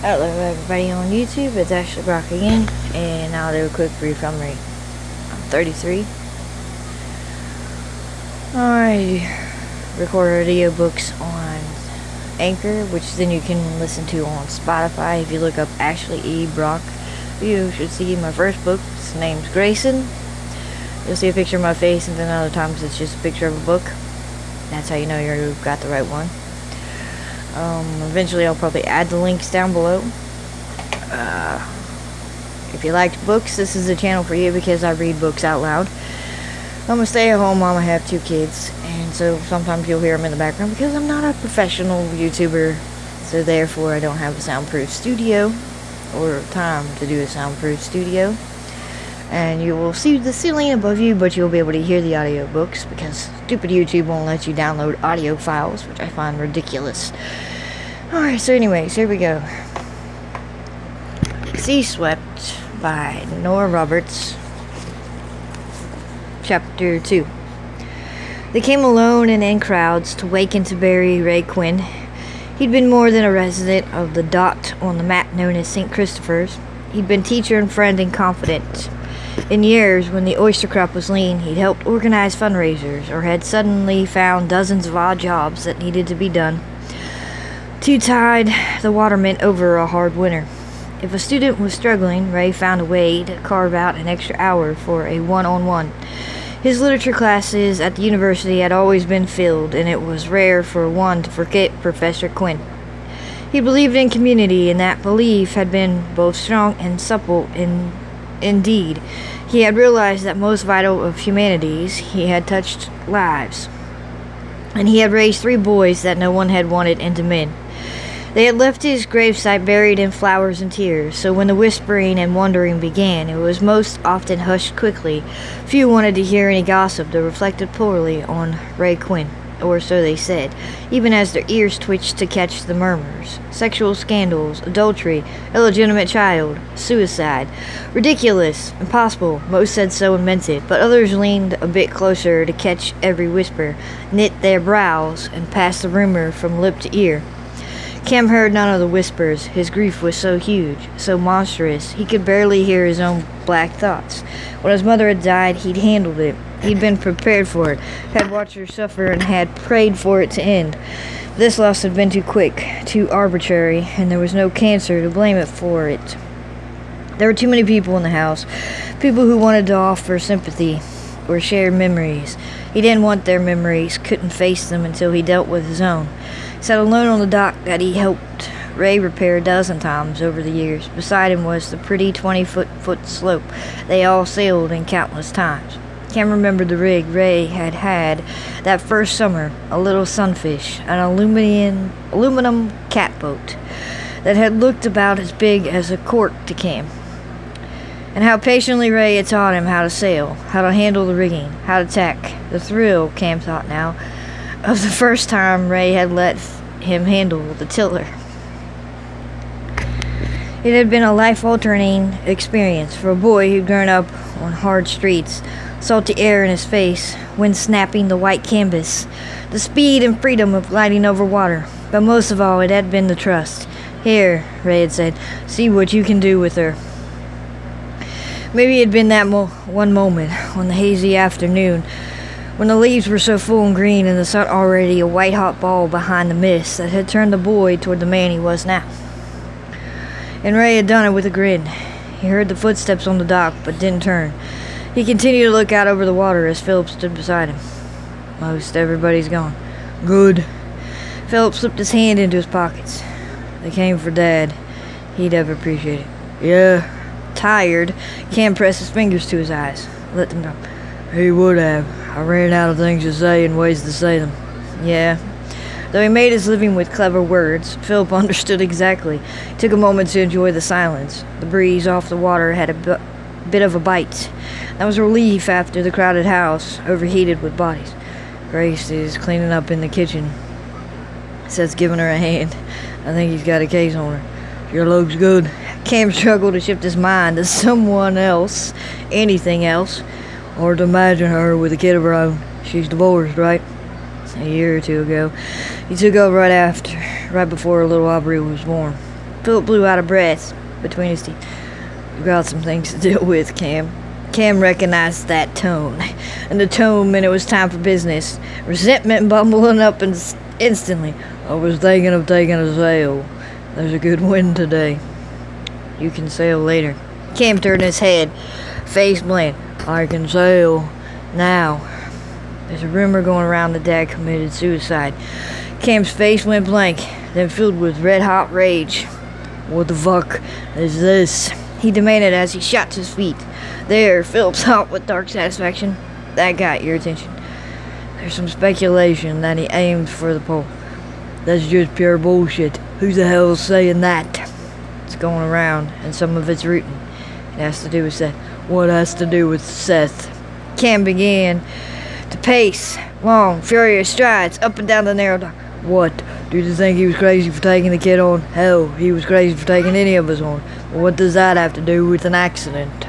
Hello everybody on YouTube, it's Ashley Brock again, and I'll do a quick brief summary. I'm 33. I record audiobooks on Anchor, which then you can listen to on Spotify. If you look up Ashley E. Brock, you should see my first book. Its name's Grayson. You'll see a picture of my face, and then other times it's just a picture of a book. That's how you know you've got the right one. Um, eventually I'll probably add the links down below. Uh, if you liked books, this is the channel for you because I read books out loud. I'm a stay-at-home mom. I have two kids, and so sometimes you'll hear them in the background because I'm not a professional YouTuber, so therefore I don't have a soundproof studio or time to do a soundproof studio. And you will see the ceiling above you, but you'll be able to hear the audiobooks because stupid YouTube won't let you download audio files, which I find ridiculous. Alright, so anyways, here we go. Sea Swept by Nora Roberts. Chapter 2. They came alone and in crowds to waken to bury Ray Quinn. He'd been more than a resident of the dot on the map known as St. Christopher's. He'd been teacher and friend and confidant. In years, when the oyster crop was lean, he'd helped organize fundraisers or had suddenly found dozens of odd jobs that needed to be done to tide the watermen over a hard winter. If a student was struggling, Ray found a way to carve out an extra hour for a one on one. His literature classes at the university had always been filled, and it was rare for one to forget Professor Quinn. He believed in community, and that belief had been both strong and supple in indeed. He had realized that most vital of humanities, he had touched lives. And he had raised three boys that no one had wanted into men. They had left his gravesite buried in flowers and tears, so when the whispering and wondering began, it was most often hushed quickly. Few wanted to hear any gossip that reflected poorly on Ray Quinn, or so they said, even as their ears twitched to catch the murmurs. Sexual scandals, adultery, illegitimate child, suicide. Ridiculous, impossible, most said so and meant it, but others leaned a bit closer to catch every whisper, knit their brows, and pass the rumor from lip to ear. Cam heard none of the whispers. His grief was so huge, so monstrous, he could barely hear his own black thoughts. When his mother had died, he'd handled it. He'd been prepared for it, had watched her suffer, and had prayed for it to end. This loss had been too quick, too arbitrary, and there was no cancer to blame it for it. There were too many people in the house, people who wanted to offer sympathy or share memories. He didn't want their memories, couldn't face them until he dealt with his own. Sat alone on the dock that he helped Ray repair a dozen times over the years. Beside him was the pretty 20 foot foot sloop they all sailed in countless times. Can't remember the rig Ray had had that first summer, a little sunfish, an aluminum, aluminum catboat that had looked about as big as a cork to Cam. And how patiently Ray had taught him how to sail, how to handle the rigging, how to tack. The thrill, Cam thought now, of the first time Ray had let him handle the tiller. It had been a life-altering experience for a boy who'd grown up on hard streets, salty air in his face, wind snapping the white canvas, the speed and freedom of gliding over water. But most of all, it had been the trust. Here, Ray had said, see what you can do with her. Maybe it had been that mo one moment on the hazy afternoon when the leaves were so full and green and the sun already a white hot ball behind the mist that had turned the boy toward the man he was now. And Ray had done it with a grin. He heard the footsteps on the dock, but didn't turn. He continued to look out over the water as Philip stood beside him. Most everybody's gone. Good. Philip slipped his hand into his pockets. They came for Dad. He'd have appreciated it. Yeah. Tired, Cam pressed his fingers to his eyes. Let them go. He would have. I ran out of things to say and ways to say them. Yeah. Though he made his living with clever words, Philip understood exactly. Took a moment to enjoy the silence. The breeze off the water had a bit of a bite. That was a relief after the crowded house, overheated with bodies. Grace is cleaning up in the kitchen. Seth's giving her a hand. I think he's got a case on her. Your looks good. Cam struggled to shift his mind to someone else, anything else. Or to imagine her with a kid of her own. She's divorced, right? A year or two ago. He took over right after, right before little Aubrey was born. Philip blew out of breath between his teeth. You got some things to deal with, Cam. Cam recognized that tone, and the tone meant it was time for business. Resentment bubbling up in- instantly. I was thinking of taking a sail. There's a good wind today. You can sail later. Cam turned his head, face blank. I can sail now. There's a rumor going around that Dad committed suicide. Cam's face went blank, then filled with red hot rage. What the fuck is this? He demanded as he shot to his feet. There, Philip thought with dark satisfaction. That got your attention. There's some speculation that he aimed for the pole. That's just pure bullshit. Who the hell's saying that? It's going around, and some of it's written. It has to do with Seth. What has to do with Seth? Cam began to pace long, furious strides up and down the narrow dock. What? Do you think he was crazy for taking the kid on? Hell, he was crazy for taking any of us on. What does that have to do with an accident?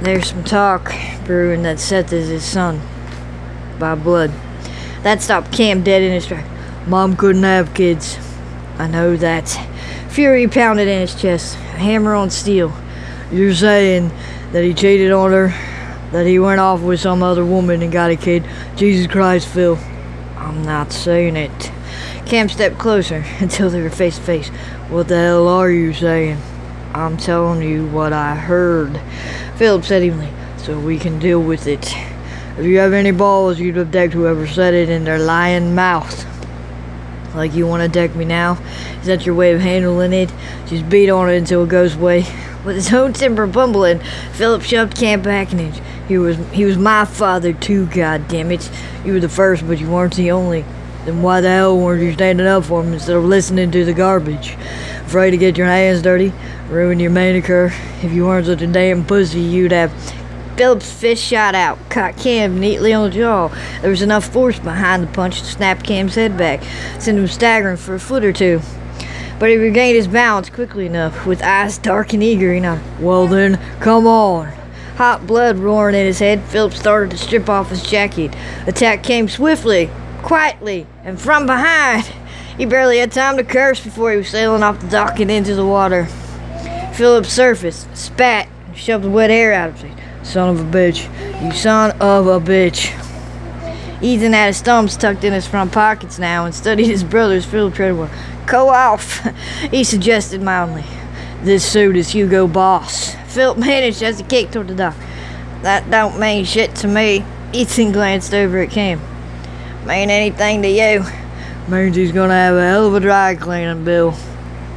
There's some talk brewing that Seth is his son by blood. That stopped Cam dead in his tracks. Mom couldn't have kids. I know that. Fury pounded in his chest, a hammer on steel. You're saying that he cheated on her? That he went off with some other woman and got a kid? Jesus Christ, Phil. I'm not saying it. Cam stepped closer until they were face to face. What the hell are you saying? I'm telling you what I heard. Philip said evenly, so we can deal with it. If you have any balls, you'd abduct whoever said it in their lying mouth. Like you want to deck me now? Is that your way of handling it? Just beat on it until it goes away. With his own temper bumbling, Philip shoved Cam back inch. He was he was my father too, God damn it! You were the first, but you weren't the only. Then why the hell weren't you standing up for him instead of listening to the garbage? Afraid to get your hands dirty? Ruin your manicure? If you weren't such a damn pussy, you'd have Philip's fist shot out, caught Cam neatly on the jaw. There was enough force behind the punch to snap Cam's head back, send him staggering for a foot or two. But he regained his balance quickly enough, with eyes dark and eager. He nodded. Well then, come on. Hot blood roaring in his head, Philip started to strip off his jacket. Attack came swiftly, quietly, and from behind. He barely had time to curse before he was sailing off the dock and into the water. Philip surfaced, spat, and shoved the wet air out of his face. Son of a bitch. You son of a bitch. Ethan had his thumbs tucked in his front pockets now and studied his brother's Philip Treadwell. Go off, he suggested mildly. This suit is Hugo Boss. Philip managed as he kicked toward the dock. That don't mean shit to me. Ethan glanced over at Cam. Mean anything to you? Means he's gonna have a hell of a dry cleaning bill.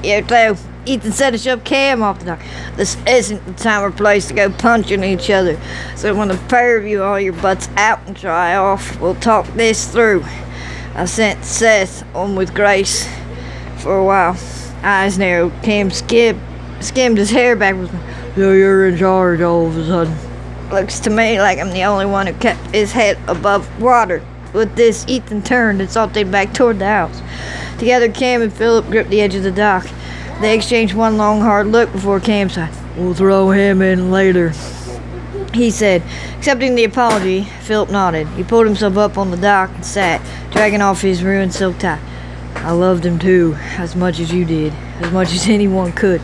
You too. Ethan said to shove Cam off the dock. This isn't the time or place to go punching each other. So when the pair of you all your butts out and dry off, we'll talk this through. I sent Seth on with Grace for a while. Eyes narrowed. Cam skimmed, skimmed his hair backwards. So you're in charge all of a sudden. Looks to me like I'm the only one who kept his head above water. With this, Ethan turned and salted back toward the house. Together, Cam and Philip gripped the edge of the dock. They exchanged one long, hard look before Cam said, We'll throw him in later. He said, accepting the apology, Philip nodded. He pulled himself up on the dock and sat, dragging off his ruined silk tie. I loved him too, as much as you did, as much as anyone could.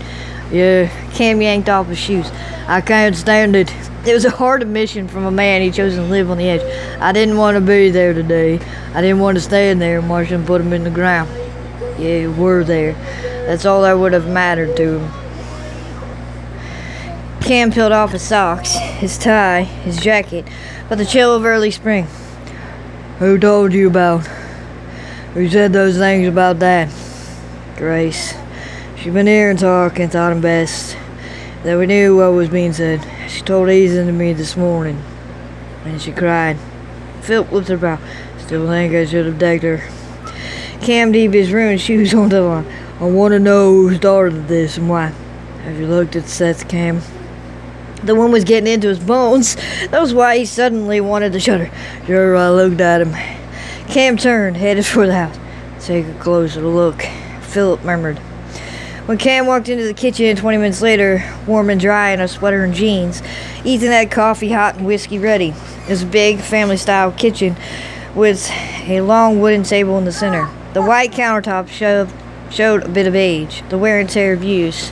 Yeah, Cam yanked off his shoes. I can't stand it. It was a hard admission from a man he chose to live on the edge. I didn't want to be there today. I didn't want to stand there and watch him put him in the ground. Yeah, you were there. That's all that would have mattered to him. Cam peeled off his socks, his tie, his jacket, but the chill of early spring. Who told you about? Who said those things about that? Grace. She'd been here and talking, thought him best. That we knew what was being said. She told Ethan to me this morning. And she cried. Philip looked her brow. Still think I should have decked her. Cam deep his ruined shoes on the line. I want to know who started this and why. Have you looked at Seth Cam? The one was getting into his bones. That was why he suddenly wanted to shudder. Sure, I looked at him. Cam turned, headed for the house. Take a closer look, Philip murmured. When Cam walked into the kitchen 20 minutes later, warm and dry in a sweater and jeans, Ethan had coffee hot and whiskey ready. A big, family style kitchen with a long wooden table in the center. The white countertop shoved showed a bit of age, the wear and tear of use.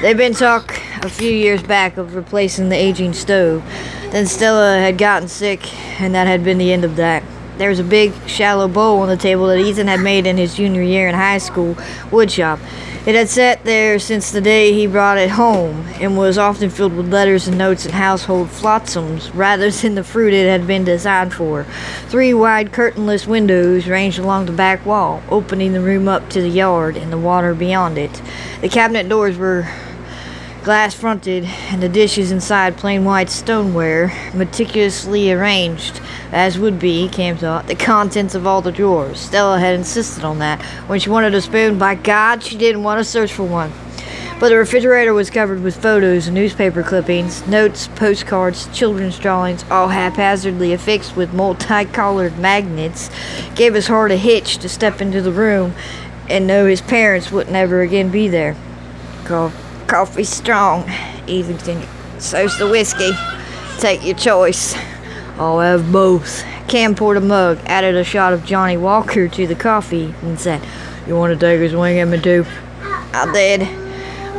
There'd been talk a few years back of replacing the aging stove. Then Stella had gotten sick, and that had been the end of that. There was a big, shallow bowl on the table that Ethan had made in his junior year in high school woodshop. It had sat there since the day he brought it home, and was often filled with letters and notes and household flotsams rather than the fruit it had been designed for. Three wide curtainless windows ranged along the back wall, opening the room up to the yard and the water beyond it. The cabinet doors were glass fronted, and the dishes inside plain white stoneware, meticulously arranged, as would be, Cam thought, the contents of all the drawers. Stella had insisted on that. When she wanted a spoon, by God, she didn't want to search for one. But the refrigerator was covered with photos and newspaper clippings, notes, postcards, children's drawings, all haphazardly affixed with multicolored magnets. Gave his heart a hitch to step into the room and know his parents wouldn't ever again be there. Cough. Coffee strong, Eventon. So's the whiskey. Take your choice. I'll have both. Cam poured a mug, added a shot of Johnnie Walker to the coffee, and said, You want to take a swing at me too? I did.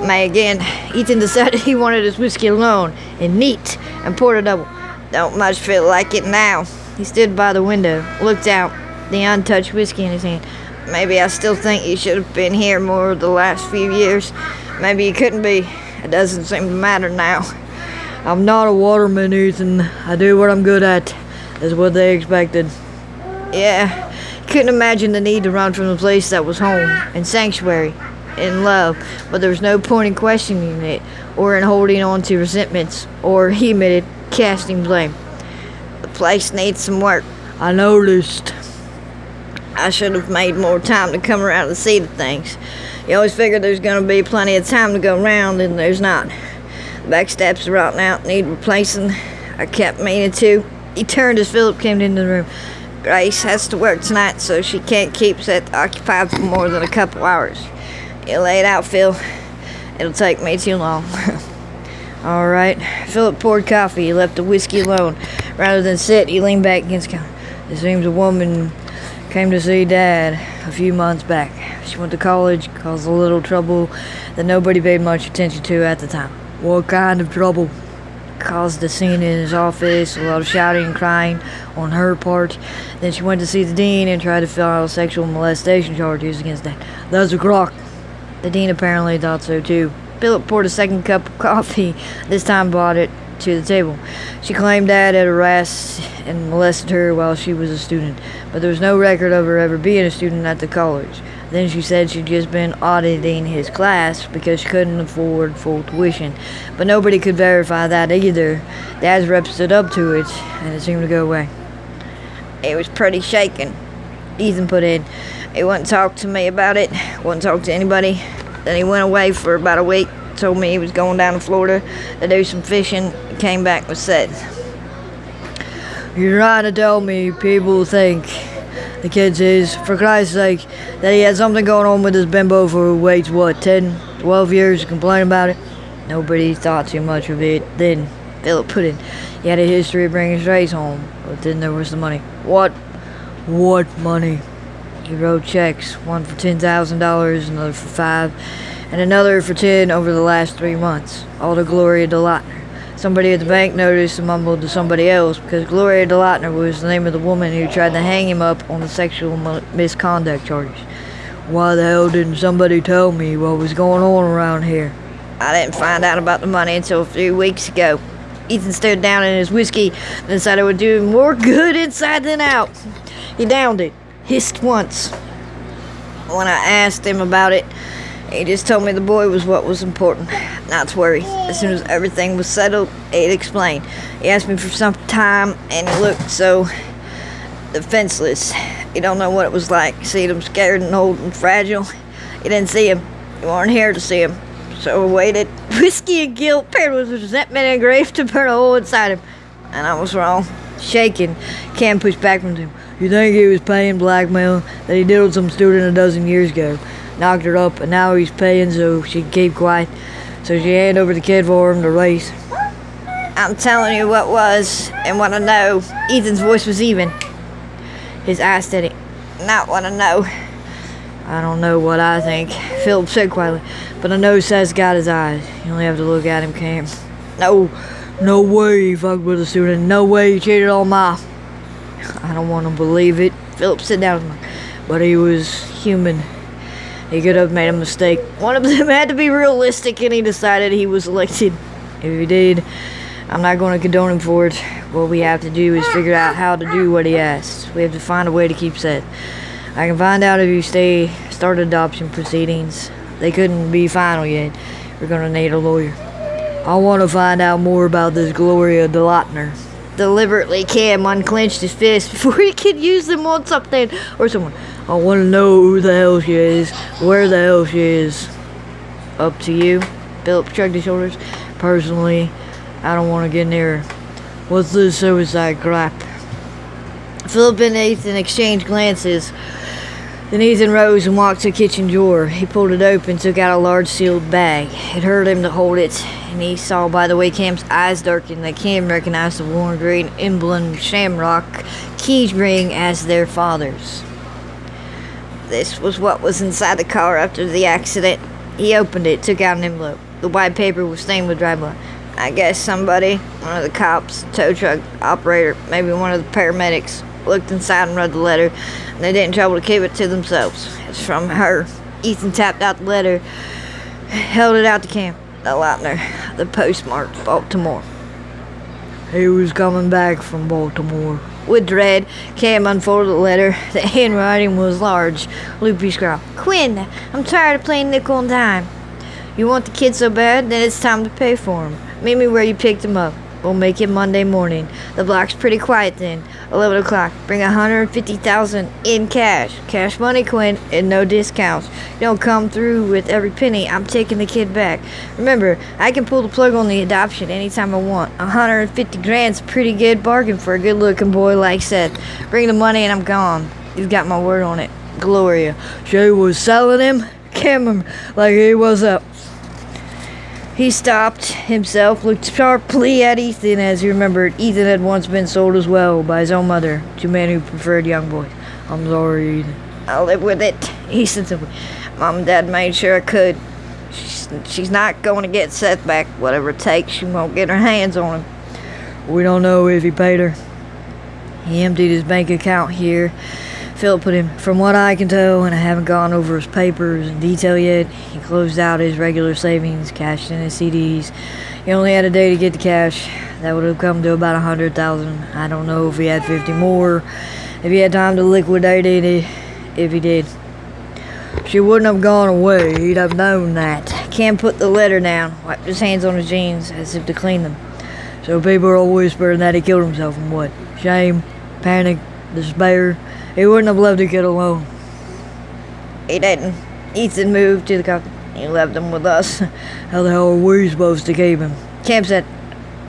May again. Ethan decided he wanted his whiskey alone, and neat, and poured a double. Don't much feel like it now. He stood by the window, looked out, the untouched whiskey in his hand. Maybe I still think you should have been here more the last few years. Maybe you couldn't be. It doesn't seem to matter now. I'm not a waterman, Ethan. I do what I'm good at. Is what they expected. Yeah, couldn't imagine the need to run from the place that was home and sanctuary and love, but there was no point in questioning it or in holding on to resentments or, he admitted, casting blame. The place needs some work. I noticed. I should have made more time to come around and see the things. You always figure there's going to be plenty of time to go around, and there's not. The back steps are rotten out, need replacing. I kept meaning to. He turned as Philip came into the room. Grace has to work tonight, so she can't keep Seth occupied for more than a couple hours. You lay it out, Phil. It'll take me too long. All right. Philip poured coffee. He left the whiskey alone. Rather than sit, he leaned back against the counter. It seems a woman came to see Dad a few months back. She went to college, caused a little trouble that nobody paid much attention to at the time. What kind of trouble? Caused a scene in his office, a lot of shouting and crying on her part. Then she went to see the dean and tried to file sexual molestation charges against Dad. That's a crock. The dean apparently thought so too. Philip poured a second cup of coffee, this time brought it to the table. She claimed Dad had harassed and molested her while she was a student, but there was no record of her ever being a student at the college. Then she said she'd just been auditing his class because she couldn't afford full tuition. But nobody could verify that either. Dad's rep stood up to it, and it seemed to go away. It was pretty shaken, Ethan put in. He wouldn't talk to me about it, wouldn't talk to anybody. Then he went away for about a week, told me he was going down to Florida to do some fishing, came back with Seth. You're trying to tell me people think the kid says, for Christ's sake, that he had something going on with his bimbo for waits what, 10, 12 years to complain about it? Nobody thought too much of it then. Philip put in. He had a history of bringing strays home, but then there was the money. What? What money? He wrote checks, one for $10,000, another for five, and another for 10 over the last three months, all the glory to Gloria DeLautner. Somebody at the bank noticed and mumbled to somebody else because Gloria DeLautner was the name of the woman who tried to hang him up on the sexual misconduct charges. Why the hell didn't somebody tell me what was going on around here? I didn't find out about the money until a few weeks ago. Ethan stared down in his whiskey and decided it would do more good inside than out. He downed it, hissed once. When I asked him about it, he just told me the boy was what was important, not to worry. As soon as everything was settled, he'd explain. He asked me for some time, and he looked so defenseless. You don't know what it was like, seeing him scared and old and fragile. You didn't see him. You weren't here to see him. So I waited. Whiskey and guilt paired with resentment and grief to burn a hole inside him. And I was wrong. Shaking, Cam pushed back from him. You think he was paying blackmail that he diddled some student a dozen years ago? Knocked her up, and now he's paying so she keep quiet. So she handed over the kid for him to race. I'm telling you what was and what I know. Ethan's voice was even. His eyes steady. Not what I know. I don't know what I think, Philip said quietly, but I know Seth's got his eyes. You only have to look at him, Cam. No, no way he fucked with a student. No way he cheated on my. I don't want to believe it. Philip, sit down. But he was human. He could have made a mistake. One of them had to be realistic, and he decided he was elected. If he did, I'm not going to condone him for it. What we have to do is figure out how to do what he asked. We have to find a way to keep Seth. I can find out if you stay start adoption proceedings. They couldn't be final yet. We're gonna need a lawyer. I want to find out more about this Gloria DeLottner. Deliberately, Cam unclenched his fist before he could use them on something or someone. I want to know who the hell she is, where the hell she is. Up to you. Philip shrugged his shoulders. Personally, I don't want to get near her. What's this suicide crap? Philip and Ethan exchanged glances. Then Ethan rose and walked to the kitchen drawer. He pulled it open, took out a large sealed bag. It hurt him to hold it, and he saw by the way Cam's eyes darkened that Cam recognized the worn green emblem Shamrock key ring as their father's. This was what was inside the car after the accident. He opened it, took out an envelope. The white paper was stained with dry blood. I guess somebody, one of the cops, tow truck operator, maybe one of the paramedics, looked inside and read the letter, and they didn't trouble to keep it to themselves. It's from her. Ethan tapped out the letter, held it out to Cam. DeLautner, the postmark, Baltimore. He was coming back from Baltimore. With dread, Cam unfolded the letter. The handwriting was large. Loopy scrawl. Quinn, I'm tired of playing nickel and dime. You want the kid so bad, then it's time to pay for him. Meet me where you picked him up. We'll make it Monday morning. The block's pretty quiet then. 11 o'clock. Bring 150000 in cash. Cash money, Quinn, and no discounts. You don't come through with every penny. I'm taking the kid back. Remember, I can pull the plug on the adoption anytime I want. 150 grand's a pretty good bargain for a good-looking boy like Seth. Bring the money and I'm gone. You've got my word on it. Gloria. She was selling him? Cameron, like he was up. He stopped himself, looked sharply at Ethan as he remembered Ethan had once been sold as well by his own mother to men who preferred young boys. I'm sorry, Ethan. I'll live with it, he said simply. Mom and Dad made sure I could. She's, she's not going to get Seth back. Whatever it takes, she won't get her hands on him. We don't know if he paid her. He emptied his bank account here Philip put him, from what I can tell, and I haven't gone over his papers in detail yet, he closed out his regular savings, cashed in his CDs. He only had a day to get the cash. That would have come to about a hundred thousand. I don't know if he had fifty more, if he had time to liquidate it, if he did. She wouldn't have gone away. He'd have known that. Cam put the letter down, wiped his hands on his jeans as if to clean them. So people are all whispering that he killed himself from what? Shame, panic, despair. He wouldn't have left a kid alone. He didn't. Ethan moved to the car. He left him with us. How the hell are we supposed to keep him? Cam said,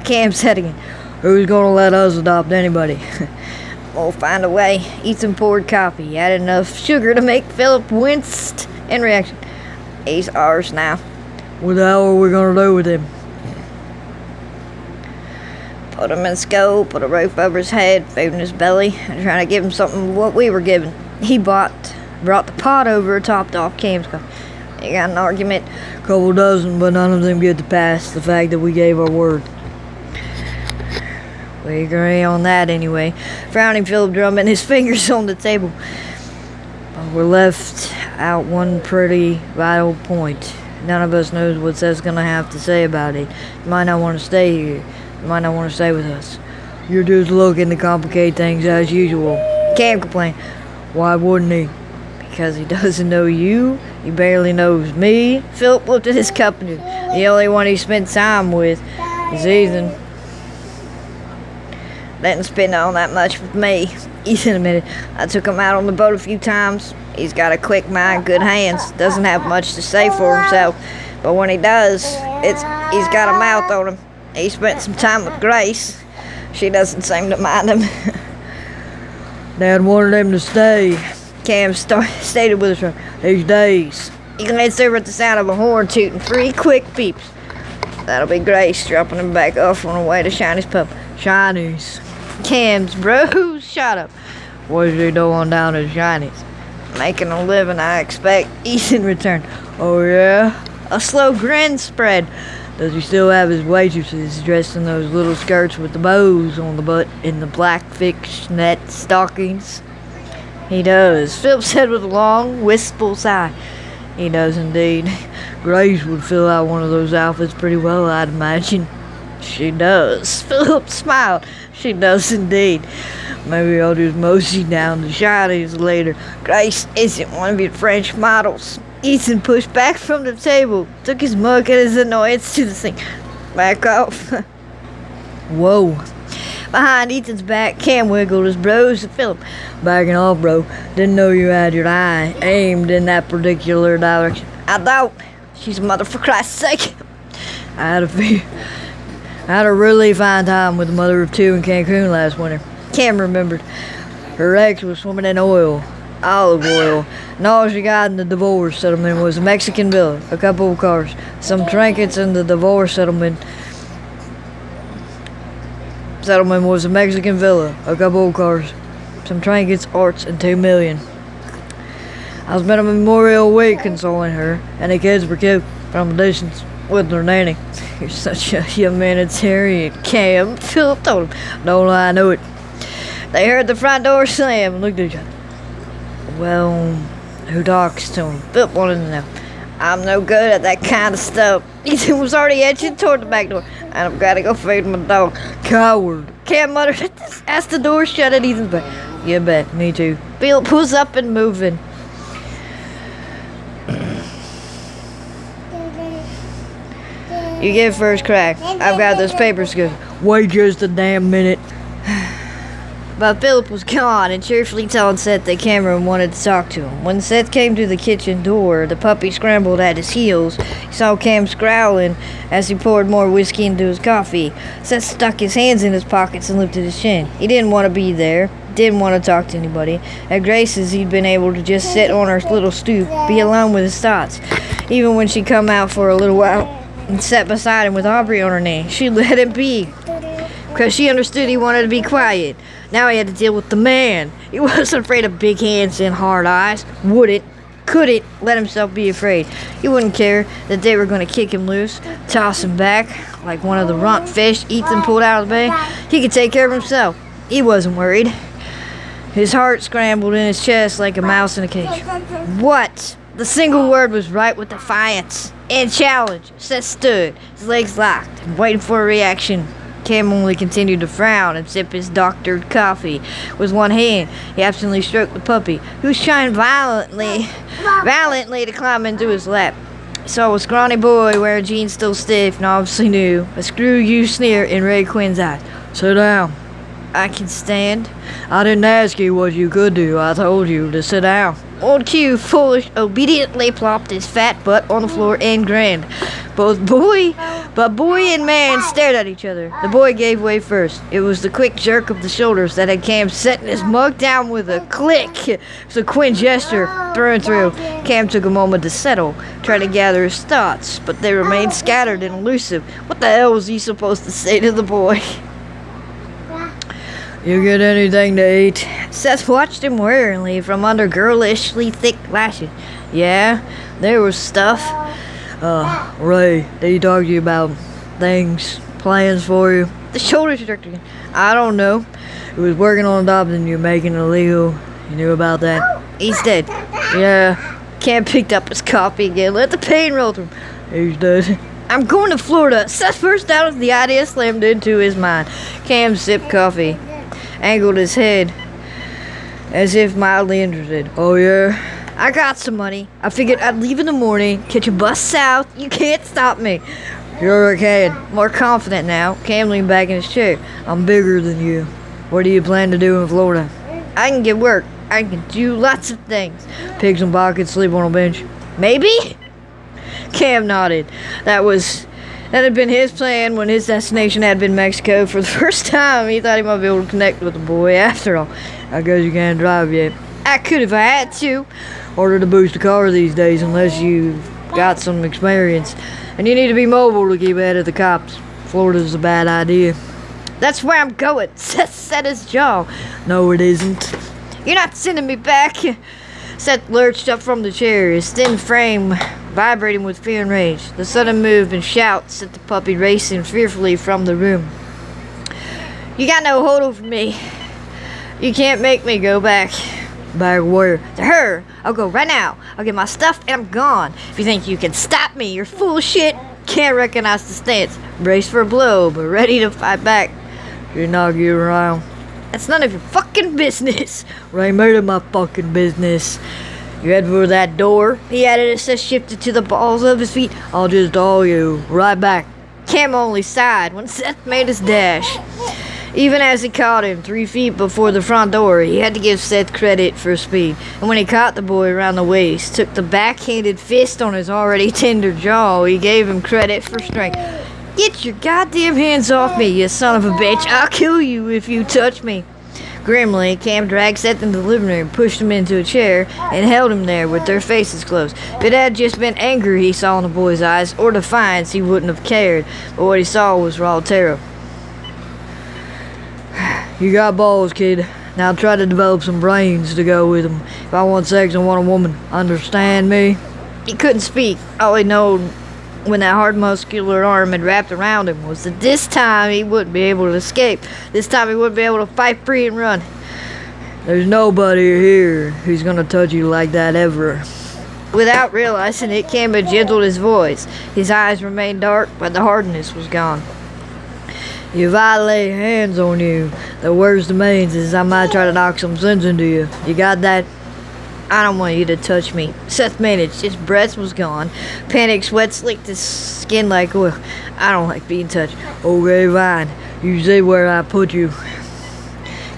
Cam said again, who's gonna let us adopt anybody? we'll find a way. Ethan poured coffee. He had enough sugar to make Philip winced in reaction. He's ours now. What the hell are we gonna do with him? Put him in a school, put a roof over his head, food in his belly, and trying to give him something what we were given. He bought, brought the pot over, topped off Cam's cup. He got an argument. A couple dozen, but none of them get to pass the fact that we gave our word. We agree on that anyway. Frowning Philip drumming his fingers on the table. But we're left out one pretty vital point. None of us knows what Seth's gonna have to say about it. Might not want to stay here. Might not want to stay with us. You're just looking to complicate things as usual. Can't complain. Why wouldn't he? Because he doesn't know you. He barely knows me. Philip looked at his company. The only one he spent time with is Ethan. Didn't spend all that much with me. Ethan admitted. I took him out on the boat a few times. He's got a quick mind, good hands. Doesn't have much to say for himself. But when he does, it's he's got a mouth on him. He spent some time with Grace. She doesn't seem to mind him. Dad wanted him to stay. Cam start, stated with us for these days. He glanced over at the sound of a horn tooting three quick beeps. That'll be Grace dropping him back off on the way to Shiney's Pub. Shiney's. Cam's bros, shut up. What's he doing down at Shiney's? Making a living, I expect. Ethan returned. Oh, yeah? A slow grin spread. Does he still have his waitresses dressed in those little skirts with the bows on the butt and the black fishnet stockings? He does. Philip said with a long, wistful sigh. He does indeed. Grace would fill out one of those outfits pretty well, I'd imagine. She does. Philip smiled. She does indeed. Maybe I'll just mosey down to Shiney's later. Grace isn't one of your French models. Ethan pushed back from the table, took his mug and his annoyance to the sink. Back off. Whoa. Behind Ethan's back, Cam wiggled his brows to Philip. Backing off, bro. Didn't know you had your eye aimed in that particular direction. I don't. She's a mother for Christ's sake. I had a few. I had a really fine time with the mother of two in Cancun last winter. Cam remembered. Her ex was swimming in oil, olive oil, and all she got in the divorce settlement was a Mexican villa, a couple of cars, some trinkets in the divorce settlement. Settlement was a Mexican villa, a couple of cars, some trinkets, arts, and two million. I spent a Memorial Week consoling her, and the kids were cute from a distance with their nanny. You're such a humanitarian, Cam. Philip told him. Don't lie, I knew it. They heard the front door slam and looked at each other. Well, who talks to him? Wanted to know. I'm no good at that kind of stuff. Ethan was already edging toward the back door. And I've got to go feed my dog. Coward. Cam muttered as the door shut at Ethan's back. You bet, me too. Philip was up and moving. You get first crack. I've got those papers good. Wait just a damn minute. But Philip was gone and cheerfully telling Seth that Cameron wanted to talk to him. When Seth came to the kitchen door, the puppy scrambled at his heels. He saw Cam growling as he poured more whiskey into his coffee. Seth stuck his hands in his pockets and lifted his chin. He didn't want to be there, didn't want to talk to anybody. At Grace's, he'd been able to just sit on her little stoop, be alone with his thoughts. Even when she'd come out for a little while and sat beside him with Aubrey on her knee, she let him be because she understood he wanted to be quiet. Now he had to deal with the man. He wasn't afraid of big hands and hard eyes. Wouldn't, couldn't let himself be afraid. He wouldn't care that they were going to kick him loose, toss him back like one of the runt fish Ethan pulled out of the bay. He could take care of himself. He wasn't worried. His heart scrambled in his chest like a mouse in a cage. What? The single word was right with defiance and challenge. Seth stood, his legs locked, waiting for a reaction. Cam only continued to frown and sip his doctored coffee. With one hand, he absently stroked the puppy, who was trying violently, violently to climb into his lap. He saw a scrawny boy wearing jeans still stiff and obviously new, a screw you sneer in Ray Quinn's eyes. Sit down. I can stand. I didn't ask you what you could do. I told you to sit down. Old Q, foolish, obediently plopped his fat butt on the floor and grinned. Both boy, but boy and man stared at each other. The boy gave way first. It was the quick jerk of the shoulders that had Cam setting his mug down with a click. It was a Quinn gesture, through and through. Cam took a moment to settle, trying to gather his thoughts, but they remained scattered and elusive. What the hell was he supposed to say to the boy? You get anything to eat? Seth watched him warily from under girlishly thick lashes. Yeah, there was stuff. Uh, Ray, did he talk to you about things, plans for you? The shoulders jerked again. I don't know. He was working on adopting you, making it illegal. You knew about that? He's dead. Yeah. Cam picked up his coffee again. Let the pain roll through him. He's dead. I'm going to Florida. Seth burst out as the idea slammed into his mind. Cam sipped coffee angled his head as if mildly interested. Oh, yeah? I got some money. I figured I'd leave in the morning, catch a bus south. You can't stop me. You're okay. More confident now. Cam leaned back in his chair. I'm bigger than you. What do you plan to do in Florida? I can get work. I can do lots of things. Pigs and pockets, sleep on a bench. Maybe? Cam nodded. That was that had been his plan when his destination had been Mexico. For the first time, he thought he might be able to connect with the boy. After all, I guess you can't drive yet. I could if I had to. Order to boost a car these days unless you've got some experience. And you need to be mobile to keep ahead of the cops. Florida's a bad idea. That's where I'm going. Seth set his jaw. No, it isn't. You're not sending me back. Seth lurched up from the chair, his thin frame vibrating with fear and rage. The sudden move and shout sent the puppy racing fearfully from the room. You got no hold over me. You can't make me go back. Back where? To her. I'll go right now. I'll get my stuff and I'm gone. If you think you can stop me, you're full shit. Can't recognize the stance. Brace for a blow, but ready to fight back. You're not getting around. That's none of your fucking business. Right, it my fucking business. You head for that door. He added as Seth shifted to the balls of his feet. I'll just haul you right back. Cam only sighed when Seth made his dash. Even as he caught him three feet before the front door, he had to give Seth credit for speed. And when he caught the boy around the waist, took the backhanded fist on his already tender jaw, he gave him credit for strength. Get your goddamn hands off me, you son of a bitch. I'll kill you if you touch me. Grimly, Cam dragged Seth into the living room, pushed him into a chair, and held him there with their faces closed. If it had just been anger he saw in the boy's eyes, or defiance, he wouldn't have cared. But what he saw was raw terror. You got balls, kid. Now try to develop some brains to go with them. If I want sex, I want a woman. Understand me? He couldn't speak. All he knew when that hard muscular arm had wrapped around him was that this time he wouldn't be able to escape. This time he wouldn't be able to fight free and run. There's nobody here who's gonna touch you like that ever. Without realizing it, Kamba gentled his voice. His eyes remained dark, but the hardness was gone. If I lay hands on you, the worst means is I might try to knock some sense into you. You got that? I don't want you to touch me. Seth managed. His breath was gone. Panic sweat slicked his skin like oil. I don't like being touched. Okay, fine. You say where I put you.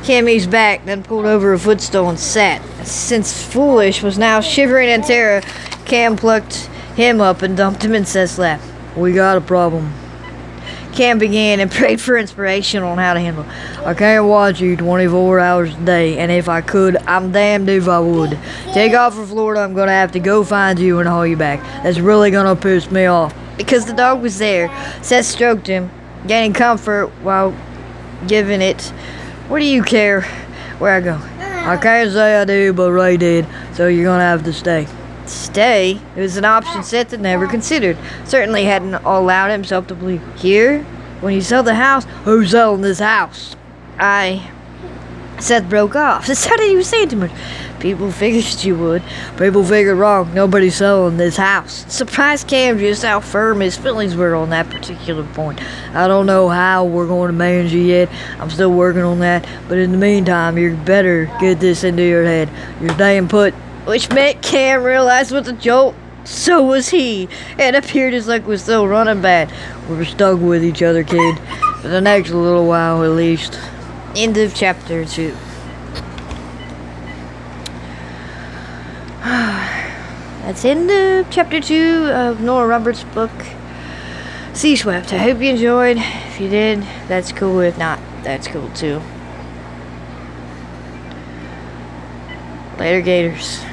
Cammy's back, then pulled over a footstool and sat. Since Foolish was now shivering in terror, Cam plucked him up and dumped him in Seth's lap. We got a problem. Cam began and prayed for inspiration on how to handle. it. I can't watch you 24 hours a day, and if I could, I'm damned if I would. Take off for Florida, I'm gonna have to go find you and haul you back. That's really gonna piss me off. Because the dog was there, Seth stroked him, gaining comfort while giving it. What do you care where I go? I can't say I do, but Ray did, so you're gonna have to stay. Stay? It was an option Seth had never considered. Certainly hadn't allowed himself to believe. Here? When you sell the house? Who's selling this house? I. Seth broke off. This sounded he was saying too much. People figured you would. People figured wrong. Nobody's selling this house. Surprised Cam just how firm his feelings were on that particular point. I don't know how we're going to manage it yet. I'm still working on that. But in the meantime, you better get this into your head. You're staying put which meant Cam realized with a jolt. So was he. It appeared his luck was still running bad. We were stuck with each other, kid. For the next little while, at least. End of chapter 2. That's end of chapter 2 of Nora Roberts' book, Sea Swept. I hope you enjoyed. If you did, that's cool. If not, that's cool too. Later, Gators.